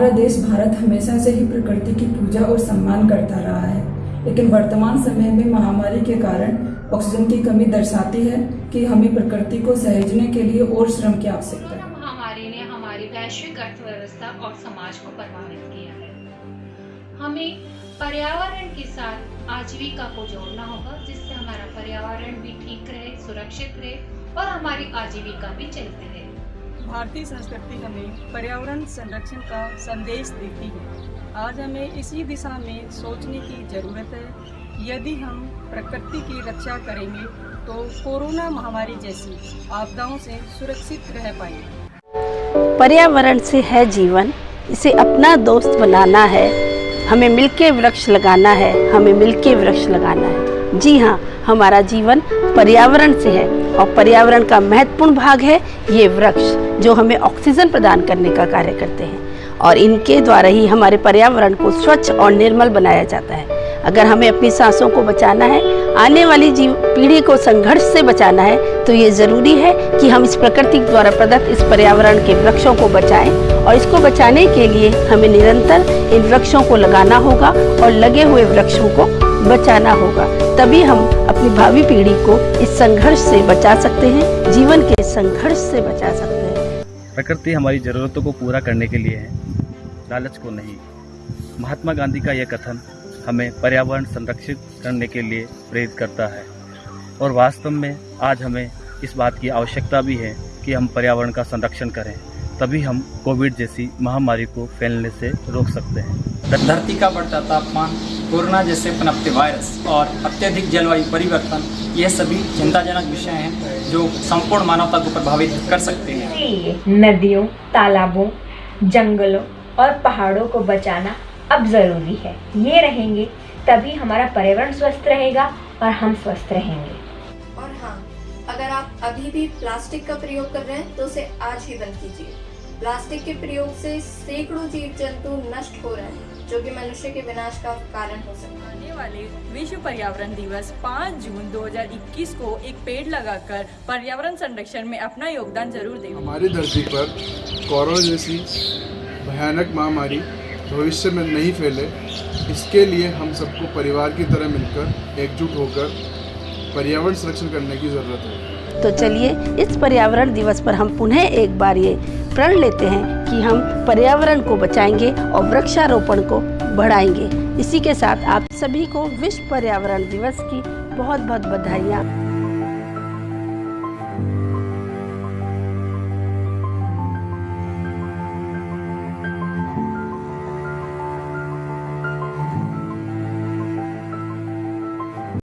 देश भारत हमेशा से ही प्रकृति की पूजा और सम्मान करता रहा है। लेकिन वर्तमान समय में महामारी के कारण ऑक्सीजन की कमी दर्शाती है कि हमें प्रकृति को सहेजने के लिए और श्रम की आवश्यकता है। महामारी ने हमारी वैश्विक अर्थव्यवस्था और समाज को प्रभावित किया है। हमें पर्यावरण के साथ आजीविका को जोड़ना होगा, जिससे हमारा पर्यावरण भी ठीक रहे, सुरक्षित रहे और हमारी आजीविका भी चलती रहे। भारतीय संस्कृति हमें पर्यावरण संरक्षण का संदेश देती है। आज हमें इसी दिशा में सोचने की ज़रूरत है। यदि हम प्रकृति की रक्षा करेंगे तो कोरोना महामारी जैसी आपदाओं से सुरक्षित रह पाएँगे। पर्यावरण से है जीवन। इसे अपना दोस्त बनाना है। हमें मिलके वृक्ष लगाना है। हमें मिलके वृक्ष लगाना है। जी हाँ हमारा जीवन पर्यावरण से है और पर्यावरण का महत्वपूर्ण भाग है ये वृक्ष, जो हमें ऑक्सीजन प्रदान करने का कार्य करते हैं और इनके द्वारा ही हमारे पर्यावरण को स्वच्छ और निर्मल बनाया जाता है। अगर हमें अपनी सांसों को बचाना है, आने वाली जीव पीढ़ी को संघर्ष से बचाना है तो ये ज़रूरी है कि हम इस प्रकृति द्वारा प्रदत्त इस पर्यावरण के वृक्षों को बचाएँ और इसको बचाने के लिए हमें निरंतर इन वृक्षों को लगाना होगा और लगे हुए वृक्षों को बचाना होगा तभी हम अपनी भावी पीढ़ी को इस संघर्ष से बचा सकते हैं जीवन के संघर्ष से बचा सकते हैं। प्रकृति हमारी ज़रूरतों को पूरा करने के लिए है लालच को नहीं। महात्मा गांधी का यह कथन हमें पर्यावरण संरक्षित करने के लिए प्रेरित करता है। और वास्तव में आज हमें इस बात की आवश्यकता भी है कि हम पर्यावरण का संरक्षण करें तभी हम कोविड जैसी महामारी को फैलने से रोक सकते हैं। धरती का बढ़ता तापमान कोरोना जैसे पनपते वायरस और अत्यधिक जलवायु परिवर्तन यह सभी चिंताजनक विषय हैं जो संपूर्ण मानवता को प्रभावित कर सकते हैं। नदियों तालाबों जंगलों और पहाड़ों को बचाना अब ज़रूरी है। ये रहेंगे तभी हमारा पर्यावरण स्वस्थ रहेगा और हम स्वस्थ रहेंगे। और हाँ अगर आप अभी भी प्लास्टिक का प्रयोग कर रहे हैं तो उसे आज ही बंद कीजिए। प्लास्टिक के प्रयोग से सैकड़ों जीव जंतु नष्ट हो रहे हैं जो कि मनुष्य के विनाश का कारण हो सकता है। आने वाले विश्व पर्यावरण दिवस 5 जून 2021 को एक पेड़ लगाकर पर्यावरण संरक्षण में अपना योगदान ज़रूर दें। हमारी धरती पर कोरोना जैसी भयानक महामारी भविष्य में नहीं फैले इसके लिए हम सबको परिवार की तरह मिलकर एकजुट होकर पर्यावरण संरक्षण करने की ज़रूरत है। तो चलिए इस पर्यावरण दिवस पर हम पुनः एक बार ये प्रण लेते हैं कि हम पर्यावरण को बचाएँगे और वृक्षारोपण को बढ़ाएँगे। इसी के साथ आप सभी को विश्व पर्यावरण दिवस की बहुत बहुत बधाइयाँ।